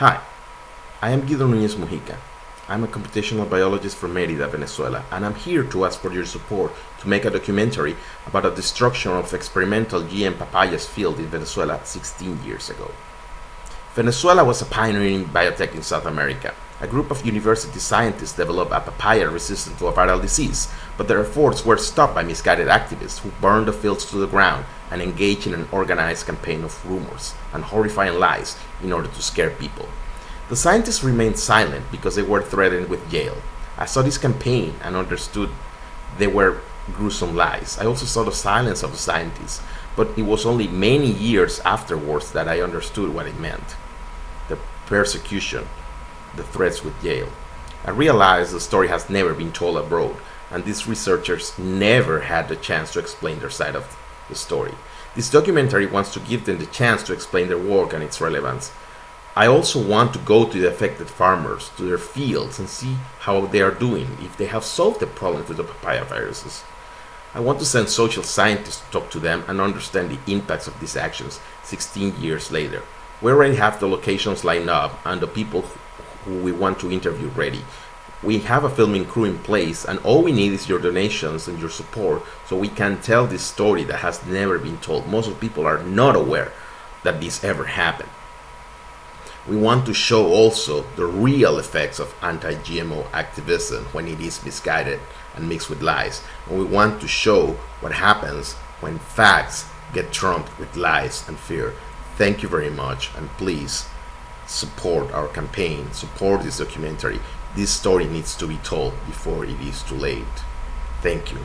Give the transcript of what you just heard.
Hi, I am Guido Núñez Mujica. I'm a computational biologist from Merida, Venezuela, and I'm here to ask for your support to make a documentary about the destruction of experimental GM papayas field in Venezuela 16 years ago. Venezuela was a pioneer in biotech in South America. A group of university scientists developed a papaya resistant to a viral disease, but their efforts were stopped by misguided activists who burned the fields to the ground and engaged in an organized campaign of rumors and horrifying lies in order to scare people. The scientists remained silent because they were threatened with jail. I saw this campaign and understood they were gruesome lies. I also saw the silence of the scientists, but it was only many years afterwards that I understood what it meant. The persecution, the threats with jail. I realized the story has never been told abroad, and these researchers never had the chance to explain their side of the story. This documentary wants to give them the chance to explain their work and its relevance. I also want to go to the affected farmers, to their fields, and see how they are doing, if they have solved the problem with the papaya viruses. I want to send social scientists to talk to them and understand the impacts of these actions 16 years later. We already have the locations lined up and the people who we want to interview ready. We have a filming crew in place and all we need is your donations and your support so we can tell this story that has never been told. Most of people are not aware that this ever happened. We want to show also the real effects of anti-GMO activism when it is misguided and mixed with lies. And we want to show what happens when facts get trumped with lies and fear. Thank you very much and please support our campaign, support this documentary. This story needs to be told before it is too late. Thank you.